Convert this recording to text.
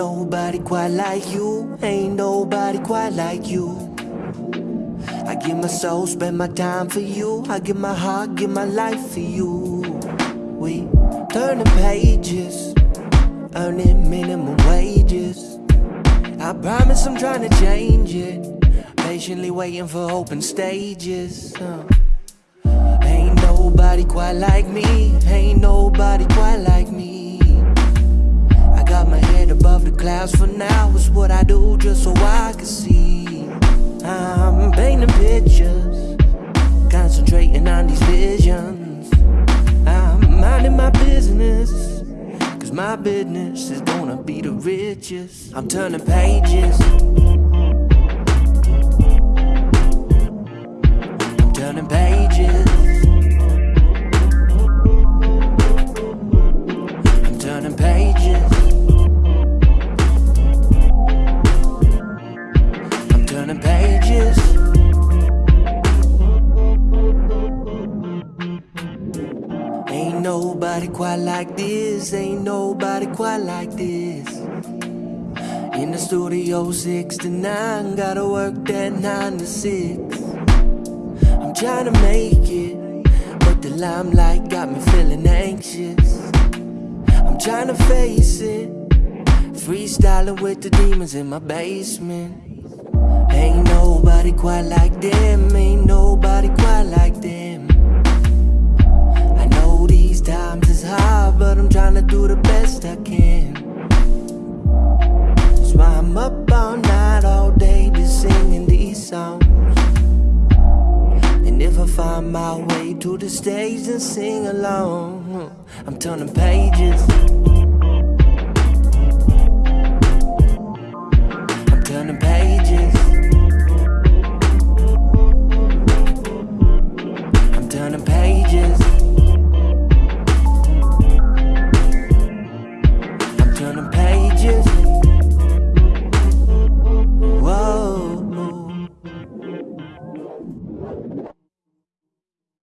nobody quite like you. Ain't nobody quite like you. I give my soul, spend my time for you. I give my heart, give my life for you. We turning pages, earning minimum wages. I promise I'm trying to change it. Patiently waiting for open stages. Uh. Ain't nobody quite like me. Ain't nobody quite like me. Just so I can see. I'm painting pictures, concentrating on these visions. I'm minding my business, cause my business is gonna be the richest. I'm turning pages. Pages. Ain't nobody quite like this. Ain't nobody quite like this. In the studio, six to nine, gotta work that nine to six. I'm trying to make it, but the limelight got me feeling anxious. I'm trying to face it, freestyling with the demons in my basement. Ain't nobody quite like them, ain't nobody quite like them. I know these times is hard, but I'm trying to do the best I can. That's why I'm up all night, all day, just singing these songs. And if I find my way to the stage and sing along, I'm turning pages. turn them